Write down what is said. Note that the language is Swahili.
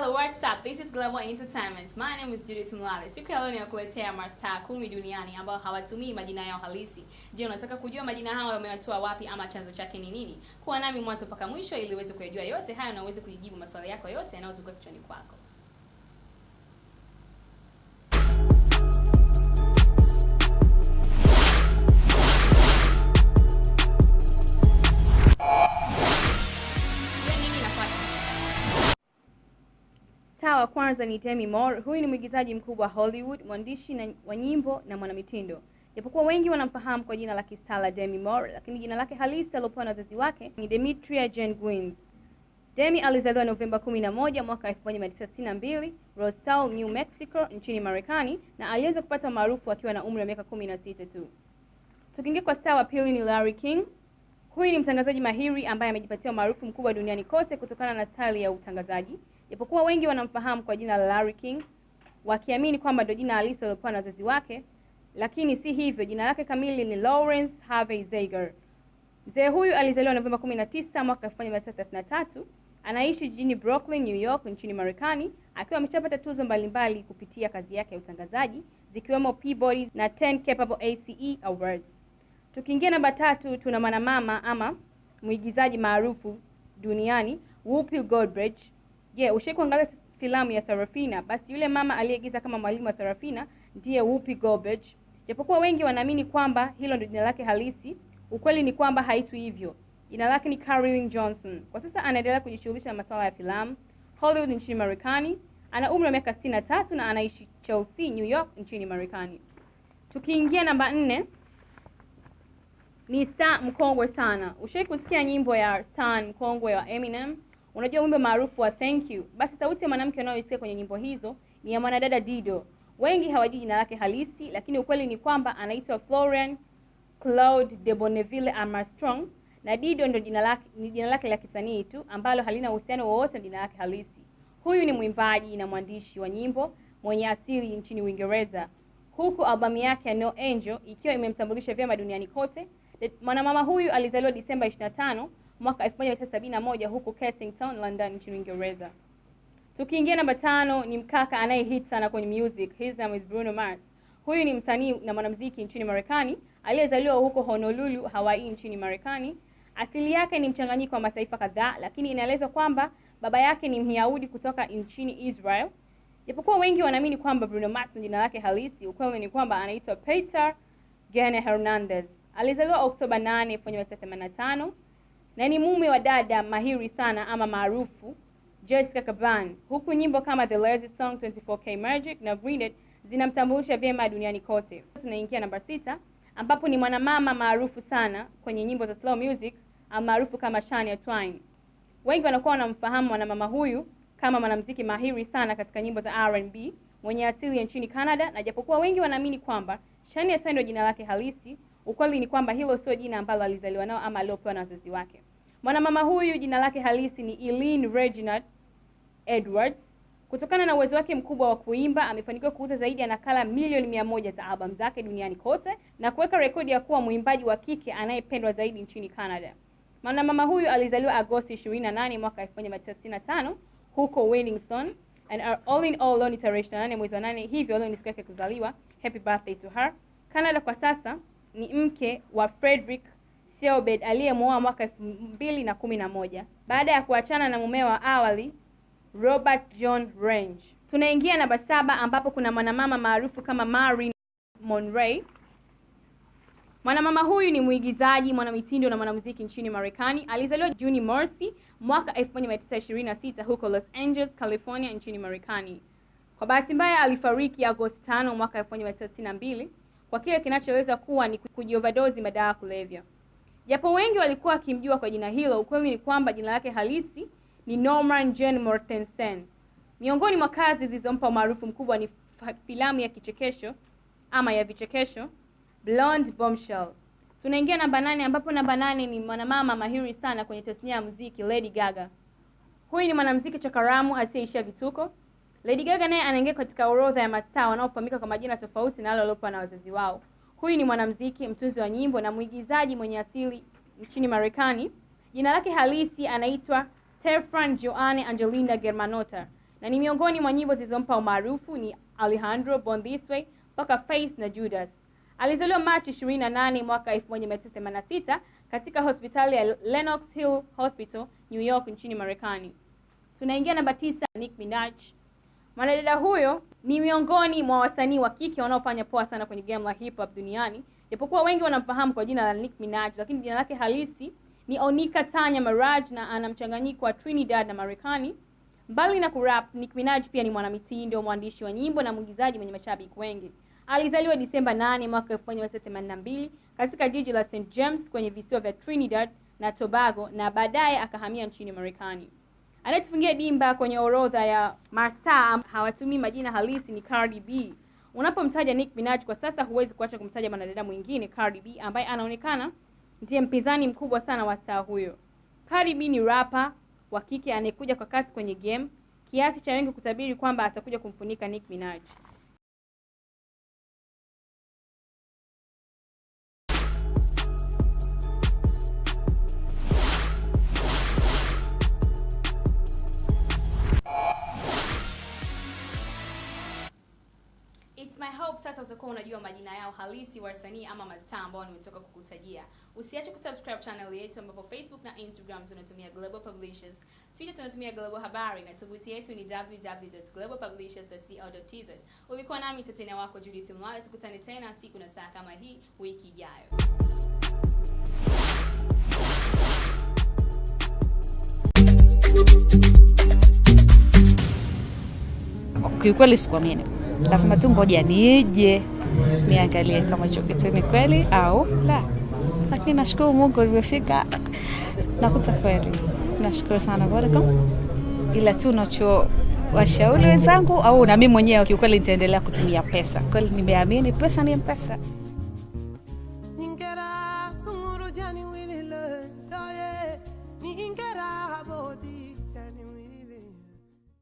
Hello, what's up? This is Global Entertainment. My name is Judith Mwale. Siku ya leo ninakuletea mastaa kumi duniani ambao hawatumii majina yao halisi. Je, unataka kujua majina hayo yamewatoa wapi ama chanzo chake ni nini? Kuwa nami mwanzo mpaka mwisho ili uweze kuyajua yote hayo na uweze kujibu maswali yako yote yanayozunguka kichwani kwako. Wa kwanza ni Demi Moore. Huyu ni mwigizaji mkubwa wa Hollywood, mwandishi na wa nyimbo na mwanamitindo. Japokuwa wengi wanamfahamu kwa jina la kistaa la Demi Moore, lakini jina lake halisi aliopewa na wazazi wake ni Demetria Jane Gwyneth. Demi alizaliwa Novemba 11 mwaka 1962 Roswell, New Mexico nchini Marekani na alianza kupata maarufu akiwa na umri wa miaka 16 tu. Tukiingia kwa star wa pili ni Larry King. Huyu ni mtangazaji mahiri ambaye amejipatia umaarufu mkubwa duniani kote kutokana na style ya utangazaji. Japokuwa wengi wanamfahamu kwa jina la Larry King, wakiamini kwamba ndio jina halisi alilopewa na wazazi wake, lakini si hivyo. Jina lake kamili ni Lawrence Harvey Zeiger. Mzee huyu alizaliwa Novemba 19 mwaka 1933. Anaishi jijini Brooklyn, New York nchini Marekani, akiwa ameshapata tuzo mbalimbali kupitia kazi yake ya utangazaji zikiwemo Peabody na 10 Capable ACE Awards. Tukiingia namba tatu, tuna mwanamama ama mwigizaji maarufu duniani Whoopi Goldberg. Je, yeah, ushai kuangalia filamu ya Sarafina? Basi yule mama aliyeigiza kama mwalimu wa Sarafina ndiye Whoopi Goldberg. Japokuwa wengi wanaamini kwamba hilo ndio jina lake halisi, ukweli ni kwamba haitu hivyo. Jina lake ni Carolyn Johnson. Kwa sasa anaendelea kujishughulisha na masuala ya filamu Hollywood nchini Marekani. Ana umri wa miaka 63 na anaishi Chelsea, New York nchini Marekani. Tukiingia namba nne ni star mkongwe sana. Ushai kusikia nyimbo ya star mkongwe wa Eminem? Unajua wimbo maarufu wa Thank You? Basi sauti ya mwanamke unayoisikia kwenye nyimbo hizo ni ya mwanadada Dido. Wengi hawajui jina lake halisi, lakini ukweli ni kwamba anaitwa Florian Claude de Bonneville Armstrong, na Dido ndio jina lake, ni jina lake la kisanii tu ambalo halina uhusiano wowote na jina lake halisi. Huyu ni mwimbaji na mwandishi wa nyimbo mwenye asili nchini Uingereza, huku albamu yake ya No Angel ikiwa imemtambulisha vyema duniani kote. Mwanamama huyu alizaliwa Disemba 25 mwaka 1971 huko Kensington, London nchini Uingereza. Tukiingia namba tano ni mkaka anayehit sana kwenye music. His name is Bruno Mars. Huyu ni msanii na mwanamuziki nchini Marekani aliyezaliwa huko Honolulu, Hawaii nchini Marekani. Asili yake ni mchanganyiko wa mataifa kadhaa, lakini inaelezwa kwamba baba yake ni Myahudi kutoka nchini Israel. Japokuwa wengi wanaamini kwamba Bruno Mars ni jina lake halisi, ukweli ni kwamba anaitwa Peter Gene Hernandez. Alizaliwa Oktoba 8, 1985 na ni mume wa dada mahiri sana ama maarufu Jessica Caban, huku nyimbo kama The Lazy Song, 24K Magic na Greened zinamtambulisha vyema duniani kote. Tunaingia namba sita ambapo ni mwanamama maarufu sana kwenye nyimbo za slow music maarufu kama Shania Twain. Wengi wanakuwa wanamfahamu mwanamama huyu kama mwanamuziki mahiri sana katika nyimbo za R&B mwenye asili ya nchini Canada, na japokuwa wengi wanaamini kwamba Shania Twain ndio jina lake halisi, ukweli ni kwamba hilo sio jina ambalo alizaliwa nao ama aliopewa na wazazi wake. Mwanamama huyu jina lake halisi ni Eileen Reginald Edwards. Kutokana na uwezo wake mkubwa wa kuimba, amefanikiwa kuuza zaidi ya nakala milioni mia moja za albamu zake duniani kote na kuweka rekodi ya kuwa mwimbaji wa kike anayependwa zaidi nchini Canada. Mwanamama huyu alizaliwa Agosti 28 mwaka 1965 huko Wellington and all in all leo ni tarehe 28 mwezi wa 8, hivyo leo ni siku yake kuzaliwa. Happy birthday to her. Canada kwa sasa ni mke wa Frederick Theobald aliyemwoa mwaka elfu mbili na kumi na moja baada ya kuachana na mume wa awali Robert John Range. Tunaingia namba saba ambapo kuna mwanamama maarufu kama Marilyn Monroe. Mwanamama huyu ni mwigizaji, mwanamitindo na mwanamuziki nchini Marekani. Alizaliwa Juni mosi mwaka 1926 huko Los Angeles, California nchini Marekani. Kwa bahati mbaya alifariki Agosti 5 mwaka 1962 kwa kile kinachoeleza kuwa ni kujiovadozi madawa ya kulevya. Japo wengi walikuwa wakimjua kwa jina hilo, ukweli ni kwamba jina lake halisi ni Norman Jean Mortensen. Miongoni mwa kazi zilizompa umaarufu mkubwa ni filamu ya kichekesho ama ya vichekesho Blonde Bombshell. Tunaingia namba nane ambapo namba nane ni mwanamama mahiri sana kwenye tasnia ya muziki Lady Gaga. Huyu ni mwanamuziki chakaramu asiyeishia vituko. Lady Gaga naye anaingia katika orodha ya mastaa wanaofahamika kwa majina tofauti na wale waliopewa na wazazi wao. Huyu ni mwanamuziki, mtunzi wa nyimbo na mwigizaji mwenye asili nchini Marekani. Jina lake halisi anaitwa Stefan Joanne Angelina Germanotta. na ni miongoni mwa nyimbo zilizompa umaarufu ni Alejandro, Born This Way mpaka Face na Judas. Alizaliwa Machi 28 mwaka 1986 katika hospitali ya Lenox Hill Hospital, New York nchini Marekani. Tunaingia namba tisa, Nick Minaj. Mwanadada huyo ni miongoni mwa wasanii wa kike wanaofanya poa sana kwenye game la hip hop duniani, japokuwa wengi wanamfahamu kwa jina la Nicki Minaj, lakini jina lake halisi ni Onika Tanya Maraj na ana mchanganyiko wa Trinidad na Marekani. Mbali na kurap, Nicki Minaj pia ni mwanamitindo, mwandishi wa nyimbo na mwigizaji mwenye mashabiki wengi. Alizaliwa Disemba 8 mwaka 1982 katika jiji la St James kwenye visiwa vya Trinidad na Tobago na baadaye akahamia nchini Marekani. Anayetufungia dimba kwenye orodha ya mastaa hawatumii majina halisi ni Cardi B. Unapomtaja Nicki Minaj kwa sasa, huwezi kuacha kumtaja mwanadada mwingine Cardi B ambaye anaonekana ndiye mpinzani mkubwa sana wa staa huyo. Cardi B ni rapa wa kike anayekuja kwa kasi kwenye game kiasi cha wengi kutabiri kwamba atakuja kumfunika Nicki Minaj. My hope sasa utakuwa unajua majina yao halisi wasanii ama mastaa ambao nimetoka kukutajia. Usiache kusubscribe channel yetu ambapo Facebook na Instagram tunatumia Global Publishers, Twitter tunatumia Global Habari na tovuti yetu ni www.globalpublishers.co.tz. Ulikuwa nami tetena wako Judith Mlale, tukutane tena siku na saa kama hii wiki ijayo. Kiukweli sikuamini, lazima tu ngoja nije niangalie kama hicho kitu ni kweli au la, lakini nashukuru Mungu nimefika, nakuta kweli. Nashukuru sana Vodacom, ila tu nacho washauri wenzangu au na mimi mwenyewe, kiukweli nitaendelea kutumia pesa. Kweli nimeamini pesa ni mpesa.